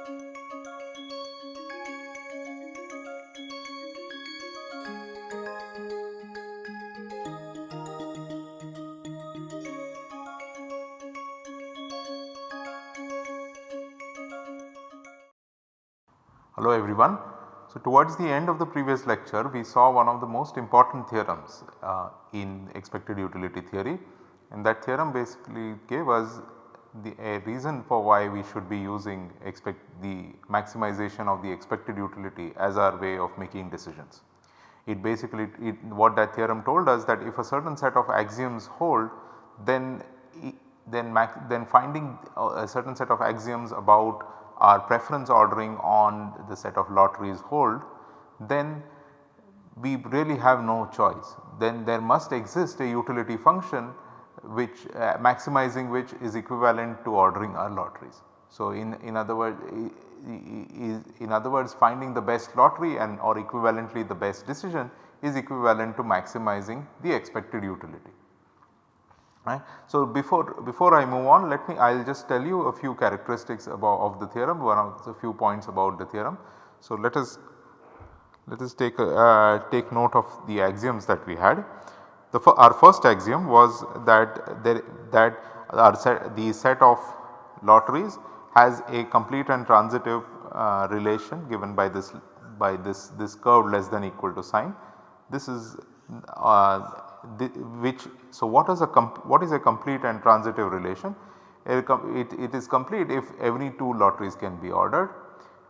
Hello everyone. So towards the end of the previous lecture we saw one of the most important theorems uh, in expected utility theory and that theorem basically gave us the a reason for why we should be using expect the maximization of the expected utility as our way of making decisions. It basically it, what that theorem told us that if a certain set of axioms hold then then, then finding a certain set of axioms about our preference ordering on the set of lotteries hold then we really have no choice. Then there must exist a utility function which uh, maximizing which is equivalent to ordering our lotteries. So, in, in other words in other words finding the best lottery and or equivalently the best decision is equivalent to maximizing the expected utility. Right. So, before, before I move on let me I will just tell you a few characteristics about of the theorem one of the few points about the theorem. So, let us let us take uh, take note of the axioms that we had. The our first axiom was that there that our set, the set of lotteries has a complete and transitive uh, relation given by this by this this curve less than equal to sign. This is uh, the, which so what is a what is a complete and transitive relation? It, it, is complete if every 2 lotteries can be ordered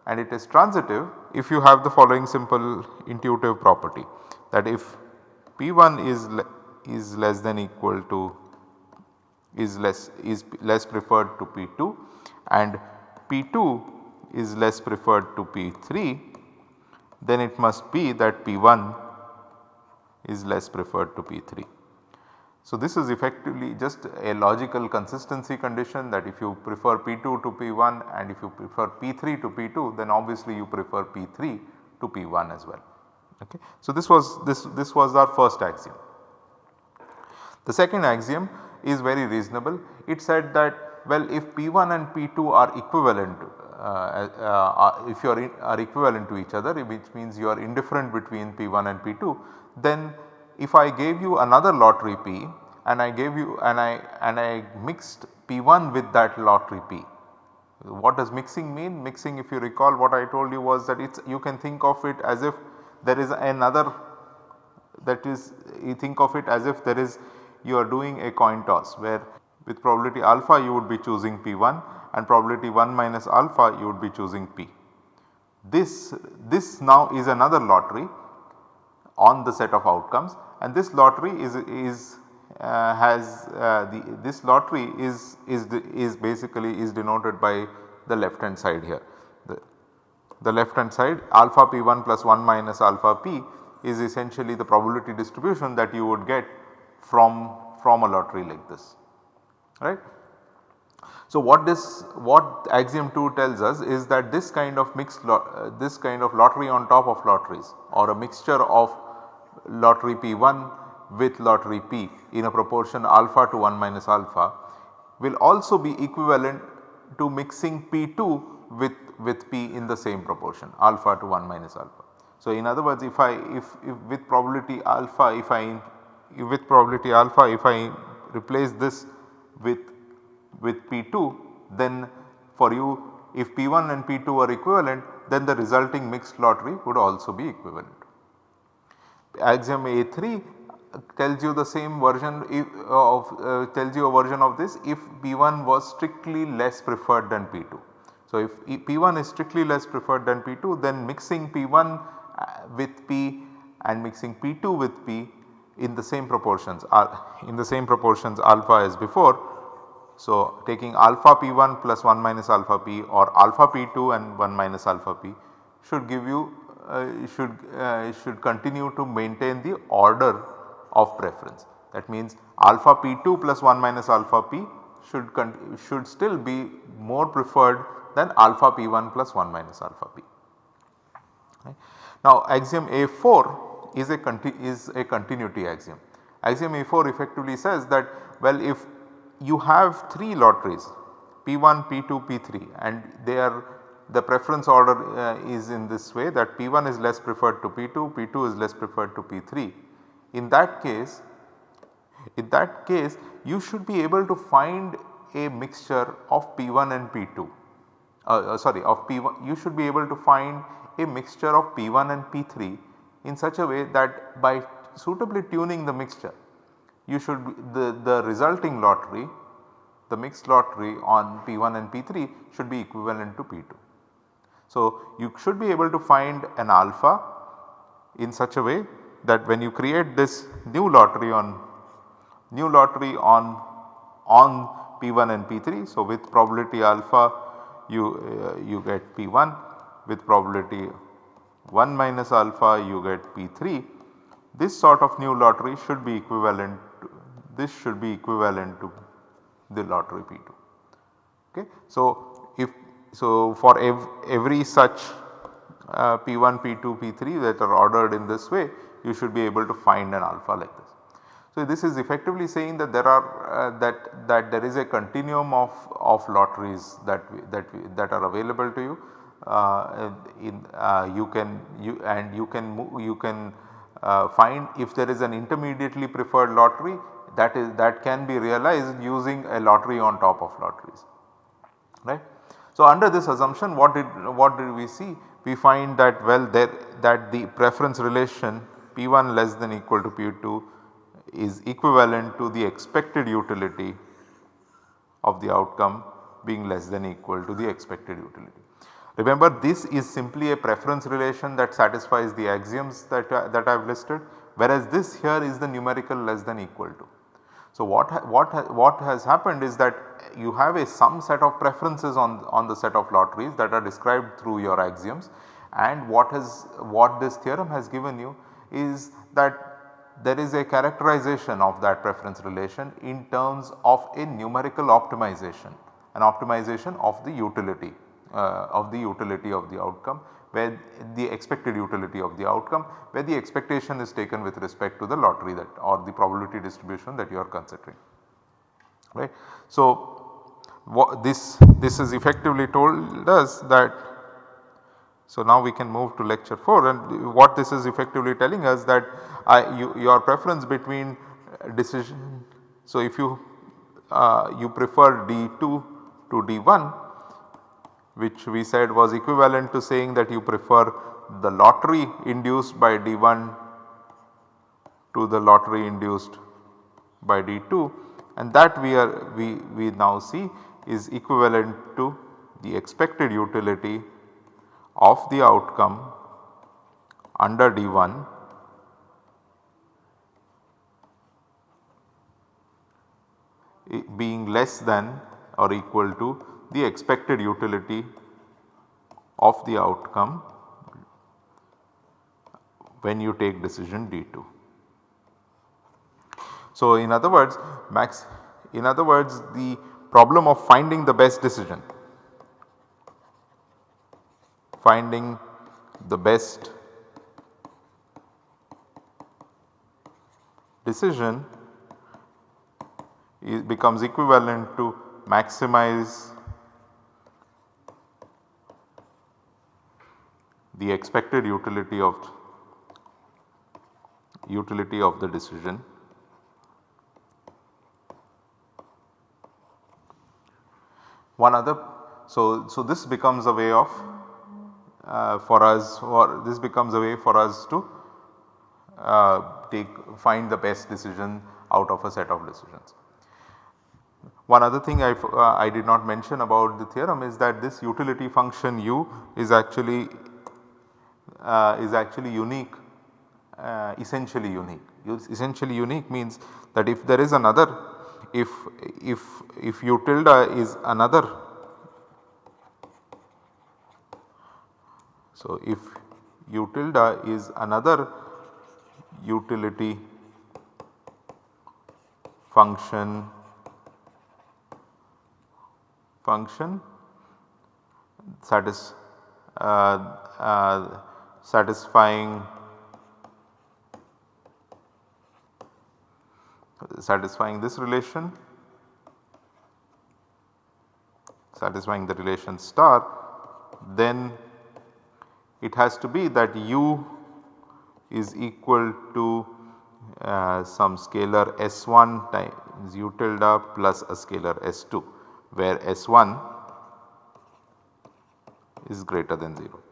and it is transitive if you have the following simple intuitive property that if P1 is is less than equal to is less is less preferred to P2 and P2 is less preferred to P3 then it must be that P1 is less preferred to P3. So, this is effectively just a logical consistency condition that if you prefer P2 to P1 and if you prefer P3 to P2 then obviously you prefer P3 to P1 as well. Okay. So, this was this this was our first axiom. The second axiom is very reasonable. It said that well if P1 and P2 are equivalent uh, uh, uh, if you are, are equivalent to each other which means you are indifferent between P1 and P2 then if I gave you another lottery P and I gave you and I and I mixed P1 with that lottery P. What does mixing mean? Mixing if you recall what I told you was that it's you can think of it as if there is another that is you think of it as if there is you are doing a coin toss where with probability alpha you would be choosing P1 and probability 1 minus alpha you would be choosing P. This, this now is another lottery on the set of outcomes and this lottery is, is uh, has uh, the this lottery is, is, is basically is denoted by the left hand side here. The, the left hand side alpha p1 plus 1 minus alpha p is essentially the probability distribution that you would get from, from a lottery like this right. So, what this what axiom 2 tells us is that this kind of mixed uh, this kind of lottery on top of lotteries or a mixture of lottery P1 with lottery P in a proportion alpha to 1 minus alpha will also be equivalent to mixing P2 with, with P in the same proportion alpha to 1 minus alpha. So, in other words if I if, if with probability alpha if I with probability alpha if I replace this with with P2 then for you if P1 and P2 are equivalent then the resulting mixed lottery would also be equivalent axiom A3 tells you the same version of uh, tells you a version of this if P1 was strictly less preferred than P2. So, if P1 is strictly less preferred than P2 then mixing P1 uh, with P and mixing P2 with P in the same proportions are in the same proportions alpha as before. So, taking alpha P1 plus 1 minus alpha P or alpha P2 and 1 minus alpha P should give you uh, should, uh, should continue to maintain the order of preference. That means alpha p2 plus 1 minus alpha p should, should still be more preferred than alpha p1 plus 1 minus alpha p. Now axiom A4 is a, is a continuity axiom. Axiom A4 effectively says that well if you have 3 lotteries P1, P2, P3 and they are the preference order uh, is in this way that P1 is less preferred to P2, P2 is less preferred to P3. In that case, in that case you should be able to find a mixture of P1 and P2 uh, uh, sorry of P1 you should be able to find a mixture of P1 and P3 in such a way that by suitably tuning the mixture you should be the, the resulting lottery the mixed lottery on P1 and P3 should be equivalent to P2. So, you should be able to find an alpha in such a way that when you create this new lottery on new lottery on on P1 and P3. So, with probability alpha you, uh, you get P1 with probability 1 minus alpha you get P3. This sort of new lottery should be equivalent this should be equivalent to the lottery P2. Okay. So, if so for ev every such uh, P1, P2, P3 that are ordered in this way you should be able to find an alpha like this. So, this is effectively saying that there are uh, that that there is a continuum of, of lotteries that we, that we, that are available to you. Uh, in uh, you can you and you can move, you can uh, find if there is an intermediately preferred lottery that is that can be realized using a lottery on top of lotteries right. So, under this assumption what did what did we see? We find that well there that the preference relation P1 less than equal to P2 is equivalent to the expected utility of the outcome being less than equal to the expected utility. Remember this is simply a preference relation that satisfies the axioms that, uh, that I have listed whereas this here is the numerical less than equal to. So what, ha what, ha what has happened is that you have a some set of preferences on, on the set of lotteries that are described through your axioms. And what has what this theorem has given you is that there is a characterization of that preference relation in terms of a numerical optimization, an optimization of the utility uh, of the utility of the outcome where the expected utility of the outcome where the expectation is taken with respect to the lottery that or the probability distribution that you are considering right. So, this, this is effectively told us that so, now we can move to lecture 4 and what this is effectively telling us that I, you, your preference between decision. So, if you uh, you prefer D2 to D1 which we said was equivalent to saying that you prefer the lottery induced by D1 to the lottery induced by D2 and that we are we, we now see is equivalent to the expected utility of the outcome under D1 being less than or equal to the expected utility of the outcome when you take decision D2. So, in other words max in other words the problem of finding the best decision finding the best decision becomes equivalent to maximize the expected utility of utility of the decision. One other so, so this becomes a way of uh, for us or this becomes a way for us to uh, take find the best decision out of a set of decisions. One other thing I, uh, I did not mention about the theorem is that this utility function u is actually uh, is actually unique uh, essentially unique. Essentially unique means that if there is another if if if u tilde is another So, if u tilde is another utility function function satis, uh, uh, satisfying satisfying this relation satisfying the relation star then it has to be that u is equal to uh, some scalar S1 times u tilde plus a scalar S2 where S1 is greater than 0.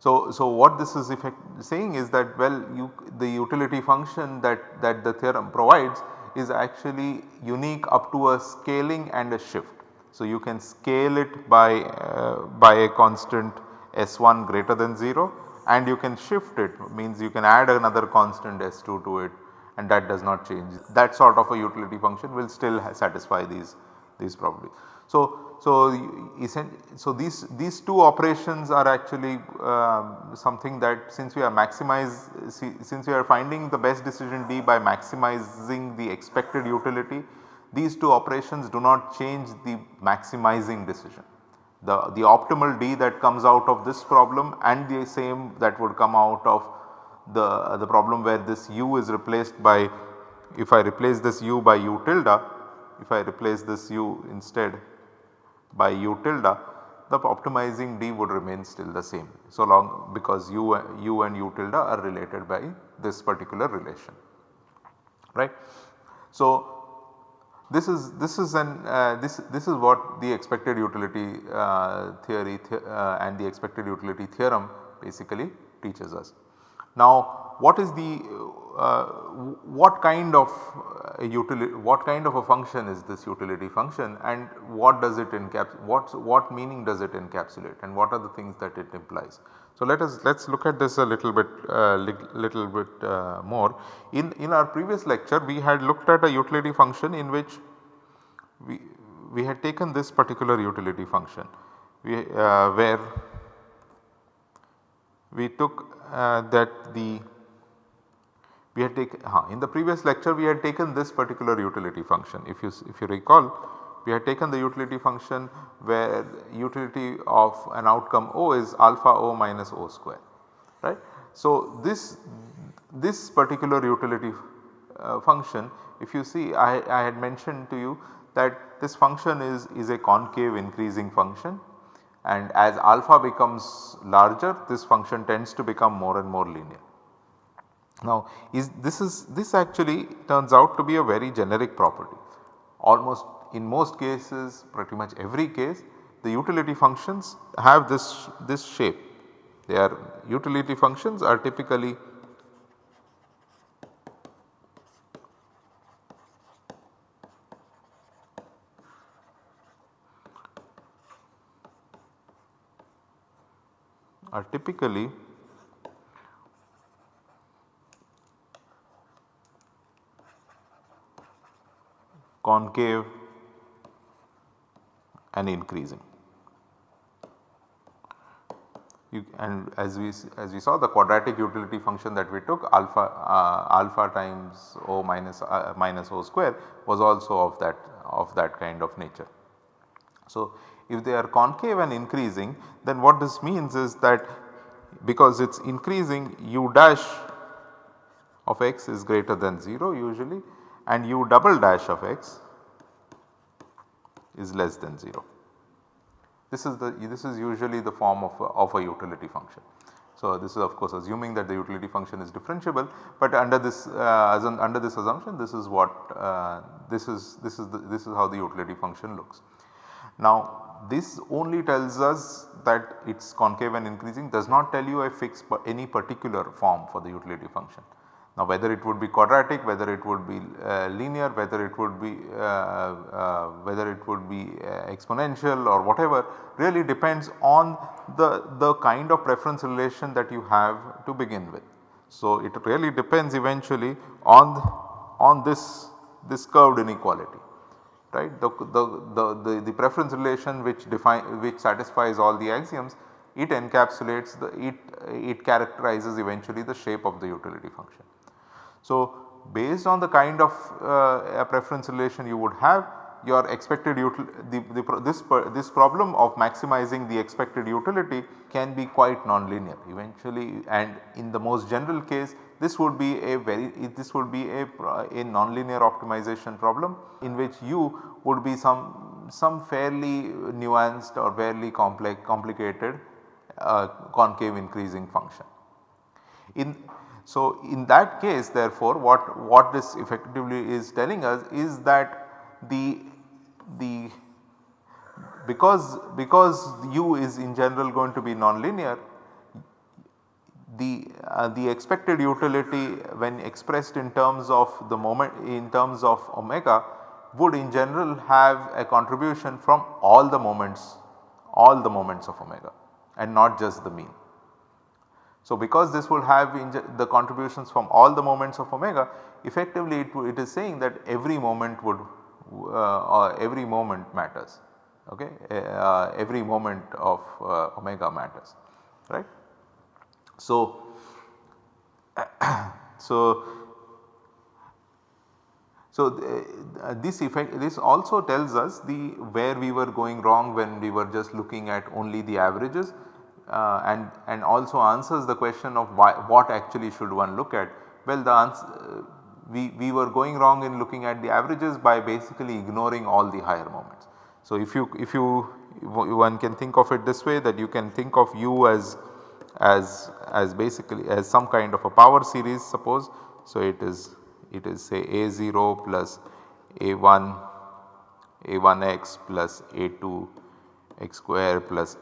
So, so what this is saying is that well you the utility function that, that the theorem provides is actually unique up to a scaling and a shift. So, you can scale it by, uh, by a constant S1 greater than 0 and you can shift it means you can add another constant S2 to it and that does not change. That sort of a utility function will still satisfy these, these properties. So, so, so these, these two operations are actually uh, something that since we are maximize since we are finding the best decision D by maximizing the expected utility these two operations do not change the maximizing decision. The, the optimal D that comes out of this problem and the same that would come out of the, the problem where this u is replaced by if I replace this u by u tilde if I replace this u instead by u tilde the optimizing d would remain still the same so long because u, u and u tilde are related by this particular relation right. So, this is this is an uh, this this is what the expected utility uh, theory th uh, and the expected utility theorem basically teaches us. Now what is the uh, what kind of uh, utility what kind of a function is this utility function and what does it encapsulate what what meaning does it encapsulate and what are the things that it implies. So let us let us look at this a little bit uh, little bit uh, more. In in our previous lecture we had looked at a utility function in which we we had taken this particular utility function we, uh, where we took that the we had taken in the previous lecture we had taken this particular utility function if you if you recall we had taken the utility function where utility of an outcome O is alpha O minus O square right. So this this particular utility uh, function if you see I, I had mentioned to you that this function is, is a concave increasing function and as alpha becomes larger this function tends to become more and more linear. Now is this is this actually turns out to be a very generic property. Almost in most cases pretty much every case the utility functions have this this shape. They are utility functions are typically are typically concave and increasing. You, and as we as we saw the quadratic utility function that we took alpha uh, alpha times o minus uh, minus o square was also of that of that kind of nature. So, if they are concave and increasing then what this means is that because it is increasing u dash of x is greater than 0 usually and u double dash of x is less than 0. This is the this is usually the form of a, of a utility function. So, this is of course assuming that the utility function is differentiable, but under this uh, an, under this assumption this is what uh, this is this is the, this is how the utility function looks. Now this only tells us that it is concave and increasing does not tell you a fixed any particular form for the utility function. Now whether it would be quadratic, whether it would be uh, linear, whether it would be uh, uh, whether it would be uh, exponential or whatever really depends on the, the kind of preference relation that you have to begin with. So it really depends eventually on, on this, this curved inequality right. The, the, the, the, the preference relation which define which satisfies all the axioms it encapsulates the it, it characterizes eventually the shape of the utility function. So based on the kind of uh, preference relation you would have your expected the, the, this, this problem of maximizing the expected utility can be quite nonlinear eventually and in the most general case this would be a very this would be a, a nonlinear optimization problem in which u would be some some fairly nuanced or fairly complex complicated uh, concave increasing function. In so in that case therefore what, what this effectively is telling us is that the, the because, because u is in general going to be nonlinear the, uh, the expected utility when expressed in terms of the moment in terms of omega would in general have a contribution from all the moments all the moments of omega and not just the mean. So, because this will have the contributions from all the moments of omega effectively it, it is saying that every moment would uh, every moment matters okay uh, every moment of uh, omega matters right. So, so so, uh, this effect this also tells us the where we were going wrong when we were just looking at only the averages uh, and, and also answers the question of why, what actually should one look at. Well the answer uh, we, we were going wrong in looking at the averages by basically ignoring all the higher moments. So, if you if you one can think of it this way that you can think of u as as as basically as some kind of a power series suppose. So, it is it is say A0 plus A1 A1x plus A2 x square plus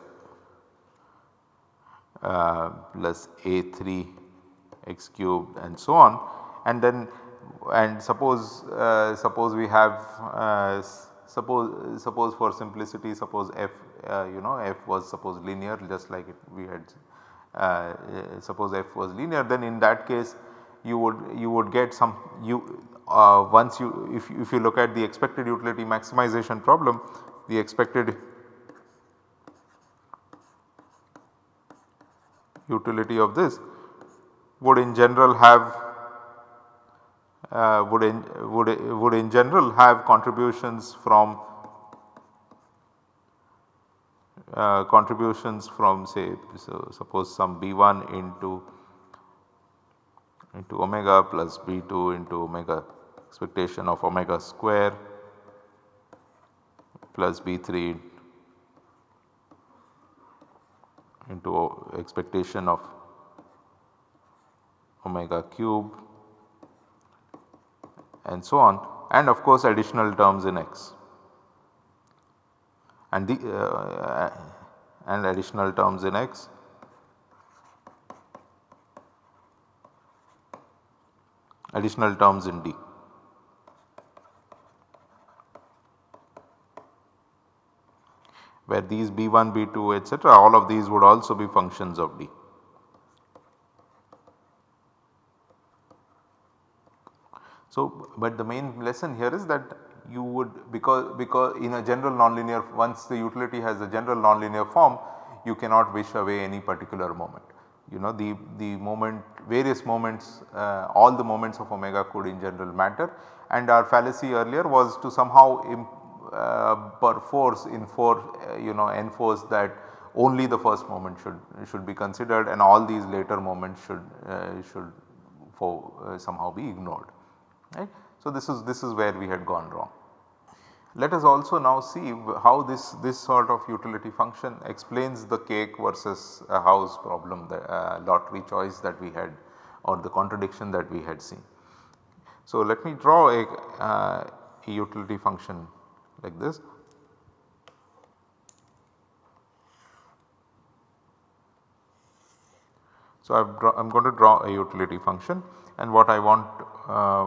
plus A3 x cubed and so on. And then and suppose uh, suppose we have uh, suppose suppose for simplicity suppose f uh, you know f was suppose linear just like it we had uh, suppose f was linear then in that case you would you would get some you uh, once you if, if you look at the expected utility maximization problem the expected utility of this would in general have uh, would in would would in general have contributions from uh, contributions from say so suppose some B1 into into omega plus B2 into omega expectation of omega square plus B3 into expectation of omega cube and so on and of course additional terms in x and the uh, and additional terms in x additional terms in D. where these B1, B2 etc. all of these would also be functions of D. So, but the main lesson here is that you would because because in a general nonlinear once the utility has a general nonlinear form you cannot wish away any particular moment you know the, the moment various moments uh, all the moments of omega could in general matter and our fallacy earlier was to somehow uh, perforce enforce uh, you know enforce that only the first moment should should be considered and all these later moments should uh, should for somehow be ignored right. So, this is this is where we had gone wrong. Let us also now see how this, this sort of utility function explains the cake versus a house problem the uh, lottery choice that we had or the contradiction that we had seen. So, let me draw a, uh, a utility function like this. So, I am going to draw a utility function and what I want uh,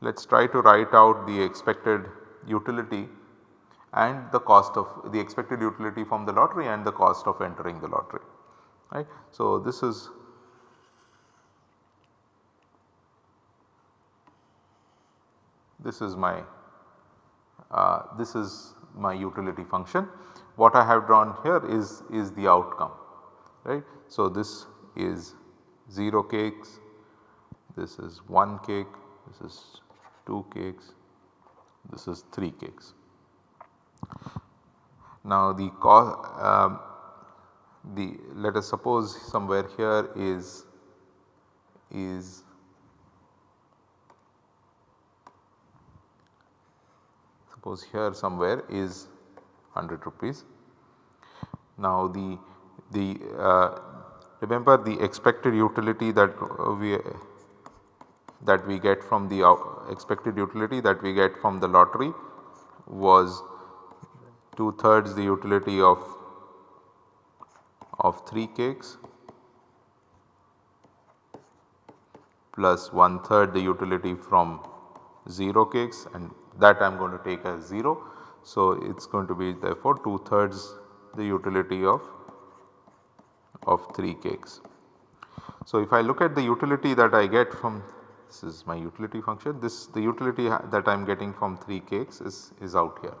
let us try to write out the expected utility and the cost of the expected utility from the lottery and the cost of entering the lottery right. So, this is this is my this is my utility function. What I have drawn here is is the outcome right. So, this is 0 cakes, this is 1 cake, this is 2 cakes, this is 3 cakes. Now the um, the let us suppose somewhere here is is suppose here somewhere is 100 rupees. Now the, the uh, remember the expected utility that we that we get from the uh, expected utility that we get from the lottery was 2 thirds the utility of of 3 cakes plus 1 third the utility from 0 cakes and that I am going to take as 0. So, it is going to be therefore 2 thirds the utility of, of 3 cakes. So, if I look at the utility that I get from this is my utility function this the utility that I am getting from 3 cakes is, is out here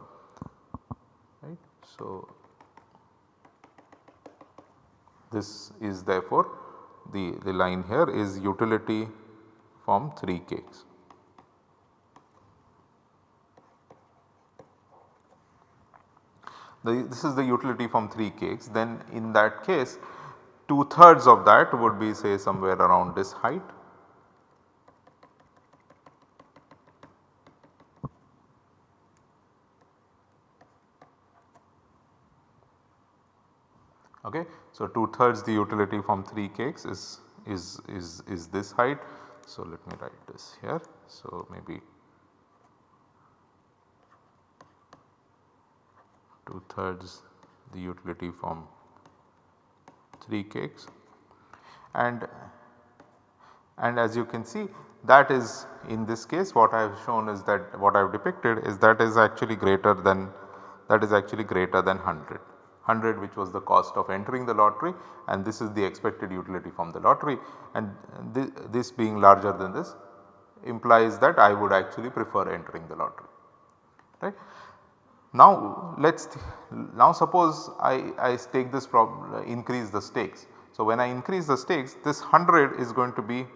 right. So, this is therefore the, the line here is utility from 3 cakes. The, this is the utility from 3 cakes then in that case 2 thirds of that would be say somewhere around this height. Okay. So, 2 thirds the utility from 3 cakes is, is, is, is this height. So, let me write this here. So, maybe 2 thirds the utility from 3 cakes and and as you can see that is in this case what I have shown is that what I have depicted is that is actually greater than that is actually greater than 100. 100 which was the cost of entering the lottery and this is the expected utility from the lottery and th this being larger than this implies that I would actually prefer entering the lottery right. Now let us now suppose I, I take this problem increase the stakes. So when I increase the stakes this 100 is going to be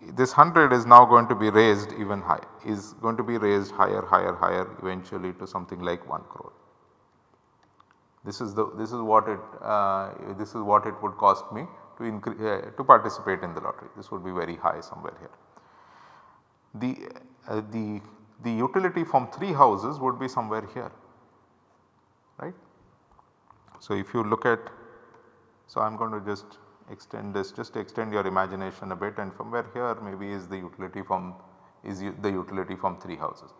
this 100 is now going to be raised even high is going to be raised higher higher higher eventually to something like 1 crore. This is the this is what it uh, this is what it would cost me to increase uh, to participate in the lottery this would be very high somewhere here. The, uh, the the utility from 3 houses would be somewhere here right. So, if you look at so I am going to just extend this just extend your imagination a bit and somewhere here maybe is the utility from is the utility from 3 houses.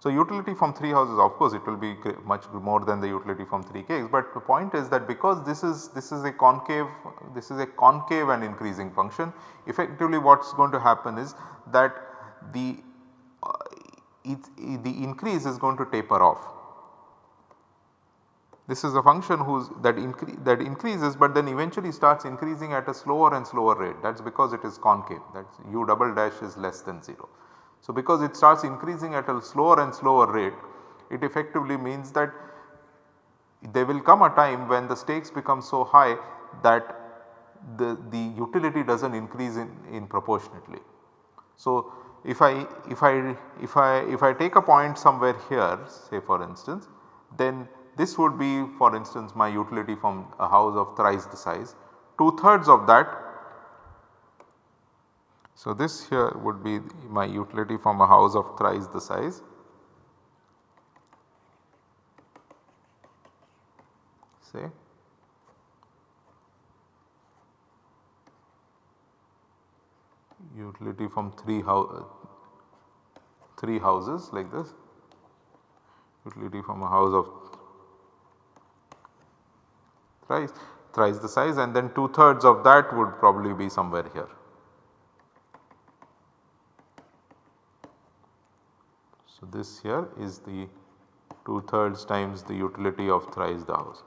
So, utility from 3 houses of course it will be much more than the utility from 3 cakes, but the point is that because this is this is a concave this is a concave and increasing function effectively what is going to happen is that the it, it, eh, the increase is going to taper off. This is a function whose that, incre that increases but then eventually starts increasing at a slower and slower rate that is because it is concave that is u double dash is less than 0. So, because it starts increasing at a slower and slower rate it effectively means that there will come a time when the stakes become so high that the, the utility does not increase in, in proportionately. So, if I if I if I if I take a point somewhere here say for instance then this would be for instance my utility from a house of thrice the size 2 thirds of that. So, this here would be my utility from a house of thrice the size say utility from 3 house uh, 3 houses like this utility from a house of thrice thrice the size and then 2 thirds of that would probably be somewhere here. So, this here is the 2 thirds times the utility of thrice the house.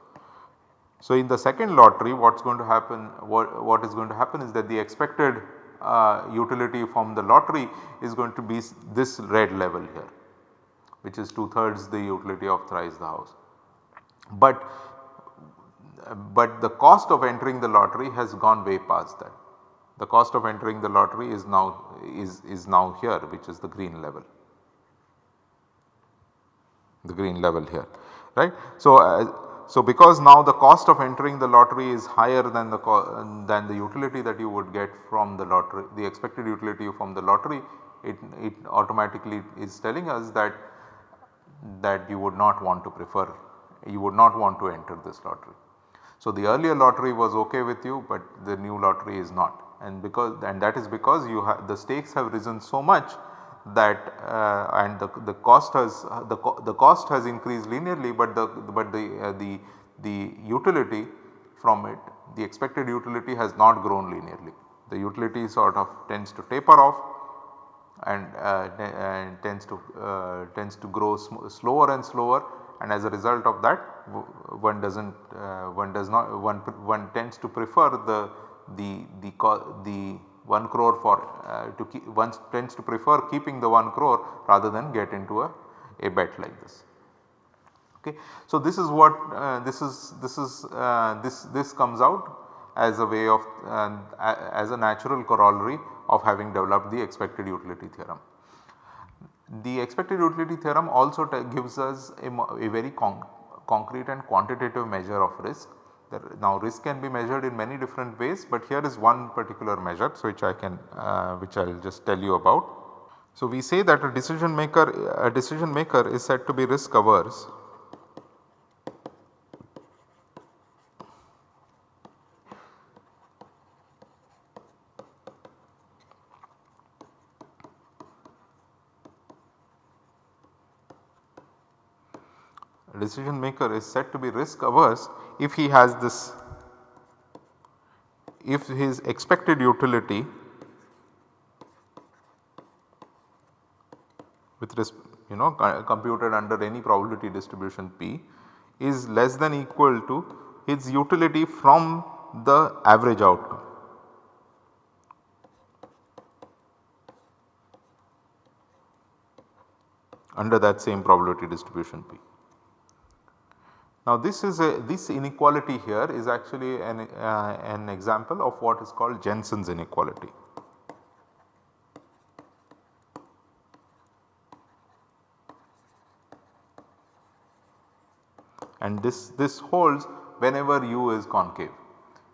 So, in the second lottery what is going to happen what, what is going to happen is that the expected uh, utility from the lottery is going to be this red level here which is 2 thirds the utility of thrice the house. But, but the cost of entering the lottery has gone way past that. The cost of entering the lottery is now is, is now here which is the green level the green level here right. So, uh, so, because now the cost of entering the lottery is higher than the than the utility that you would get from the lottery the expected utility from the lottery it, it automatically is telling us that that you would not want to prefer you would not want to enter this lottery. So, the earlier lottery was ok with you, but the new lottery is not and because and that is because you have the stakes have risen so much that uh, and the, the cost has the, co the cost has increased linearly, but the but the uh, the the utility from it the expected utility has not grown linearly. The utility sort of tends to taper off and, uh, and tends to uh, tends to grow slower and slower and as a result of that one does not uh, one does not one one tends to prefer the the the the 1 crore for uh, to keep one tends to prefer keeping the 1 crore rather than get into a, a bet like this. Okay. So, this is what uh, this is this is uh, this this comes out as a way of uh, as a natural corollary of having developed the expected utility theorem. The expected utility theorem also gives us a, a very con concrete and quantitative measure of risk. Now risk can be measured in many different ways, but here is one particular measure so which I can uh, which I will just tell you about. So we say that a decision maker a decision maker is said to be risk averse decision maker is said to be risk averse if he has this if his expected utility with respect you know computed under any probability distribution P is less than equal to its utility from the average outcome. under that same probability distribution P. Now this is a this inequality here is actually an, uh, an example of what is called Jensen's inequality. And this, this holds whenever u is concave.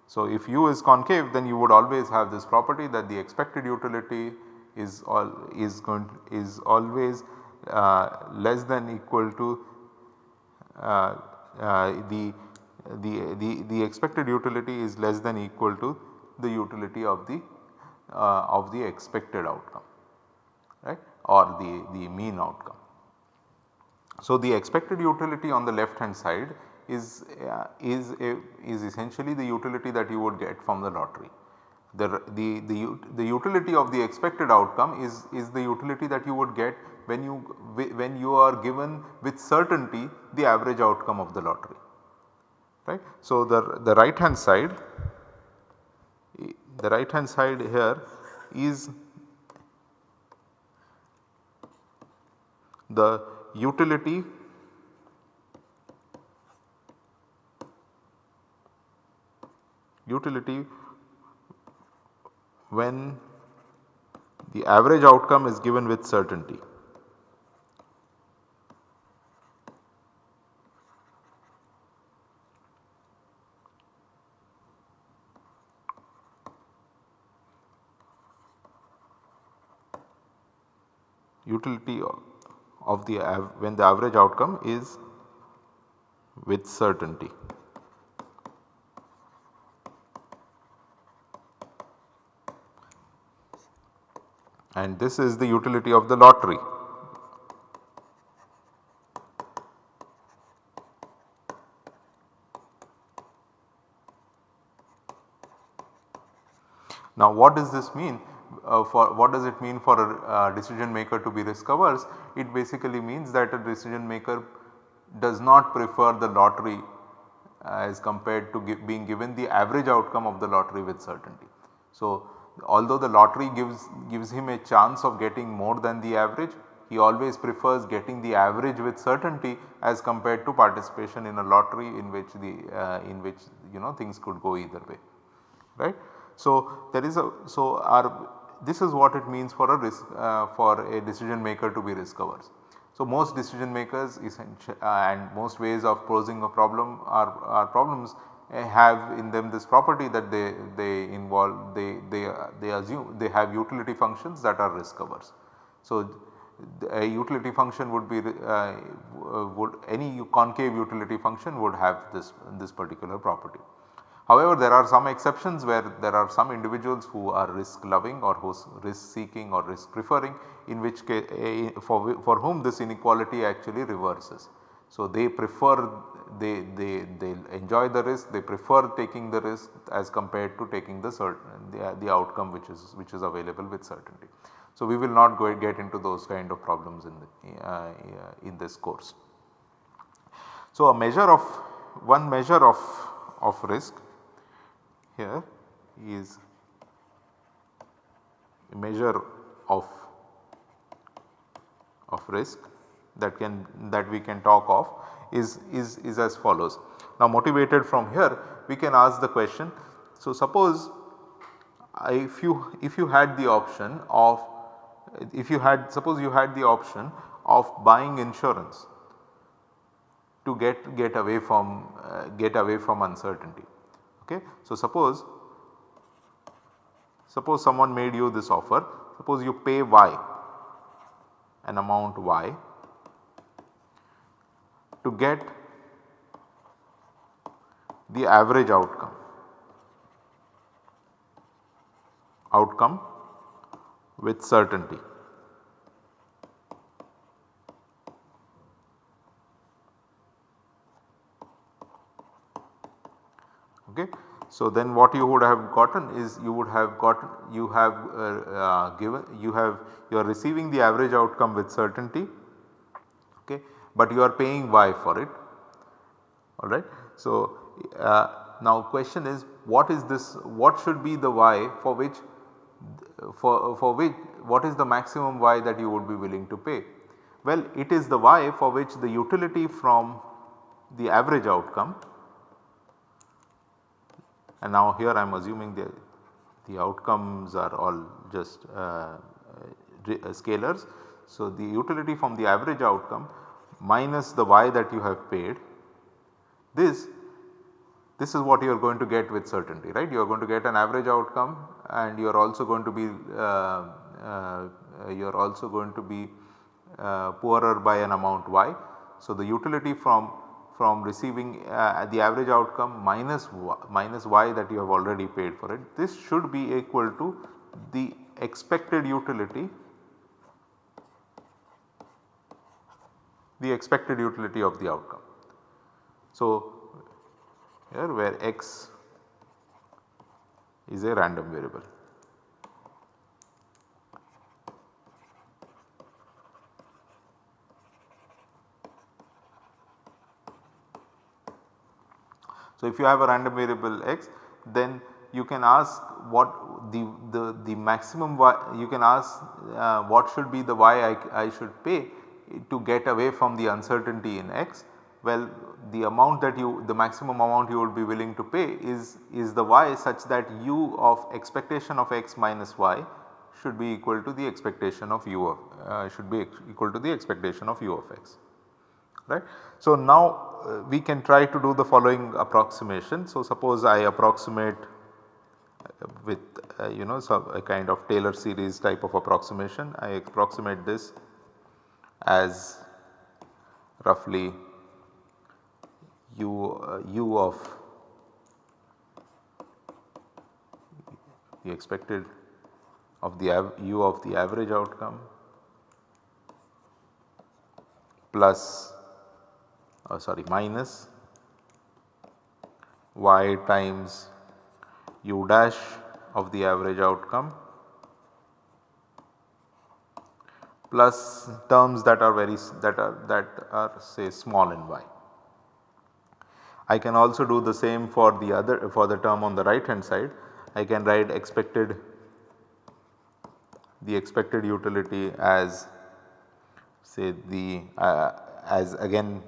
So if u is concave then you would always have this property that the expected utility is all is going to, is always uh, less than equal to uh, the, the, the, the expected utility is less than equal to the utility of the uh, of the expected outcome right or the, the mean outcome. So, the expected utility on the left hand side is uh, is a, is essentially the utility that you would get from the lottery. The, the, the, the utility of the expected outcome is, is the utility that you would get when you when you are given with certainty the average outcome of the lottery right. So, the, the right hand side the right hand side here is the utility utility when the average outcome is given with certainty. Utility of the when the average outcome is with certainty. And this is the utility of the lottery. Now what does this mean? Uh, for what does it mean for a uh, decision maker to be risk averse? It basically means that a decision maker does not prefer the lottery as compared to being given the average outcome of the lottery with certainty. So, although the lottery gives gives him a chance of getting more than the average, he always prefers getting the average with certainty as compared to participation in a lottery in which the uh, in which you know things could go either way right. So, there is a so our this is what it means for a risk uh, for a decision maker to be risk averse. So, most decision makers uh, and most ways of posing a problem are, are problems uh, have in them this property that they, they involve they, they, they assume they have utility functions that are risk averse. So, a utility function would be uh, would any concave utility function would have this this particular property. However, there are some exceptions where there are some individuals who are risk loving or who risk seeking or risk preferring in which case for, for whom this inequality actually reverses. So, they prefer they, they, they enjoy the risk they prefer taking the risk as compared to taking the certain the, the outcome which is which is available with certainty. So, we will not go get into those kind of problems in the, uh, in this course. So, a measure of one measure of, of risk here is a measure of, of risk that can that we can talk of is, is, is as follows. Now motivated from here we can ask the question. So suppose if you if you had the option of if you had suppose you had the option of buying insurance to get get away from uh, get away from uncertainty. Okay. So suppose suppose someone made you this offer suppose you pay y an amount y to get the average outcome outcome with certainty. Okay. So, then what you would have gotten is you would have gotten you have uh, uh, given you have you are receiving the average outcome with certainty okay, but you are paying y for it alright. So, uh, now question is what is this what should be the y for which for, for which what is the maximum y that you would be willing to pay? Well it is the y for which the utility from the average outcome and now here I am assuming the, the outcomes are all just uh, uh, scalars. So the utility from the average outcome minus the y that you have paid this this is what you are going to get with certainty right. You are going to get an average outcome and you are also going to be uh, uh, you are also going to be uh, poorer by an amount y. So, the utility from from receiving uh, the average outcome minus y, minus y that you have already paid for it this should be equal to the expected utility the expected utility of the outcome. So, here where x is a random variable. So, if you have a random variable x then you can ask what the, the, the maximum y you can ask uh, what should be the y I, I should pay to get away from the uncertainty in x well the amount that you the maximum amount you would be willing to pay is, is the y such that u of expectation of x minus y should be equal to the expectation of u of uh, should be equal to the expectation of u of x right. So now we can try to do the following approximation. So suppose I approximate with uh, you know some a kind of Taylor series type of approximation I approximate this as roughly u, uh, u of the expected of the u of the average outcome plus uh, sorry minus y times u dash of the average outcome plus terms that are very that are that are say small in y. I can also do the same for the other for the term on the right hand side. I can write expected the expected utility as say the uh, as again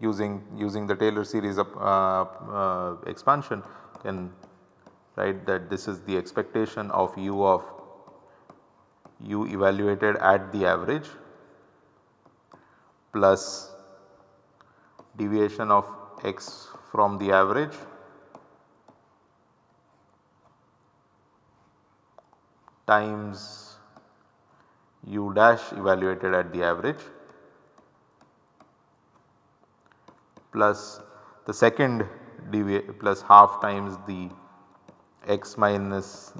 using using the Taylor series of uh, uh, expansion can write that this is the expectation of u of u evaluated at the average plus deviation of x from the average times u dash evaluated at the average plus the second plus half times the x minus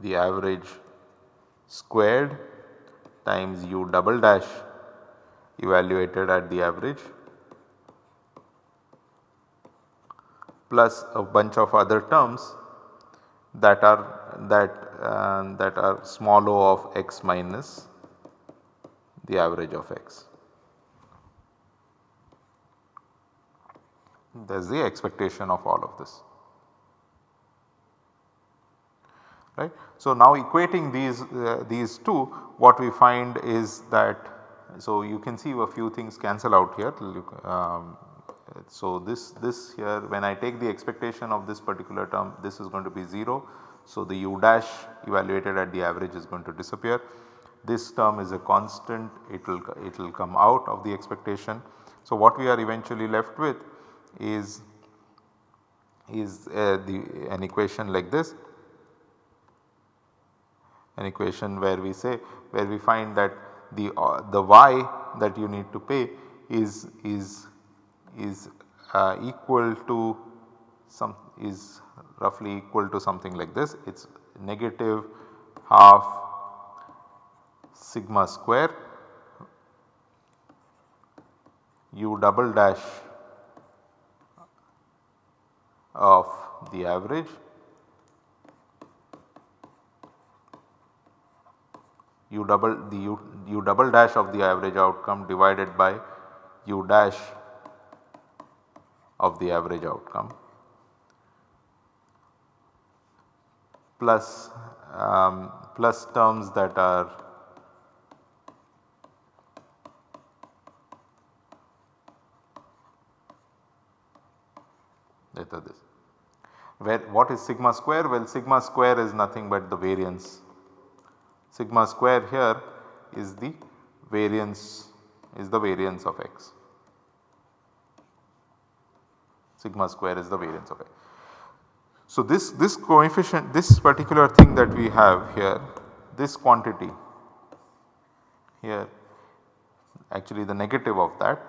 the average squared times u double dash evaluated at the average plus a bunch of other terms that are that uh, that are small o of x minus the average of x. That is the expectation of all of this. Right. So, now equating these uh, these two what we find is that so you can see a few things cancel out here um, so, this, this here when I take the expectation of this particular term this is going to be 0. So, the u dash evaluated at the average is going to disappear. This term is a constant it will it will come out of the expectation. So, what we are eventually left with is is uh, the an equation like this. An equation where we say where we find that the uh, the y that you need to pay is is is uh, equal to some is roughly equal to something like this. It is negative half sigma square u double dash of the average u double the u, u double dash of the average outcome divided by u dash of the average outcome plus um, plus terms that are this. Where what is sigma square? Well sigma square is nothing but the variance. Sigma square here is the variance is the variance of x sigma square is the variance of A. So, this, this coefficient this particular thing that we have here this quantity here actually the negative of that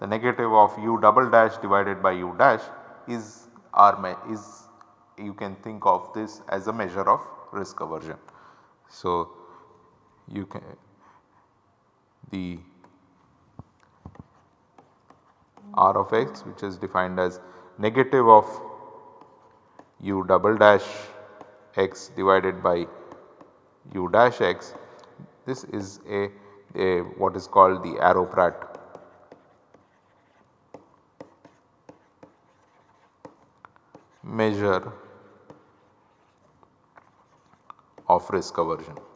the negative of u double dash divided by u dash is our is you can think of this as a measure of risk aversion. So, you can the r of x which is defined as negative of u double dash x divided by u dash x this is a, a what is called the Arrow-Pratt measure of risk aversion.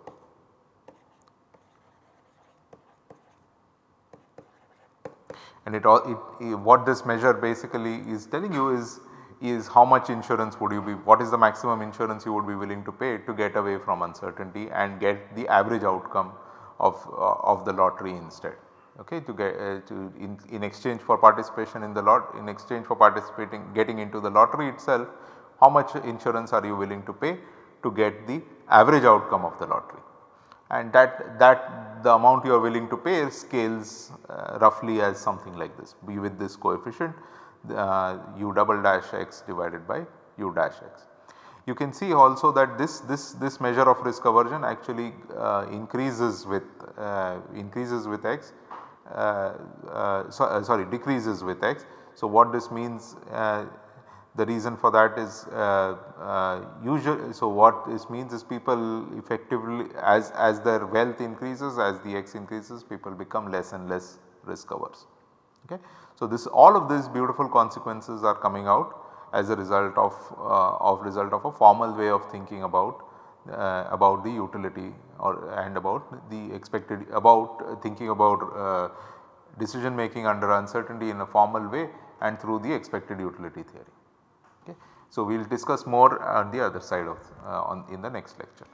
and it all it, what this measure basically is telling you is is how much insurance would you be what is the maximum insurance you would be willing to pay to get away from uncertainty and get the average outcome of uh, of the lottery instead okay to get uh, to in, in exchange for participation in the lot in exchange for participating getting into the lottery itself how much insurance are you willing to pay to get the average outcome of the lottery and that that the amount you are willing to pay scales uh, roughly as something like this be with this coefficient uh, u double dash x divided by u dash x. You can see also that this this this measure of risk aversion actually uh, increases with uh, increases with x uh, uh, so, sorry decreases with x. So, what this means the reason for that is uh, uh, usual. So, what this means is people effectively as, as their wealth increases as the x increases people become less and less risk averse. Okay. So, this all of these beautiful consequences are coming out as a result of, uh, of result of a formal way of thinking about uh, about the utility or and about the expected about thinking about uh, decision making under uncertainty in a formal way and through the expected utility theory. So, we will discuss more on the other side of uh, on in the next lecture.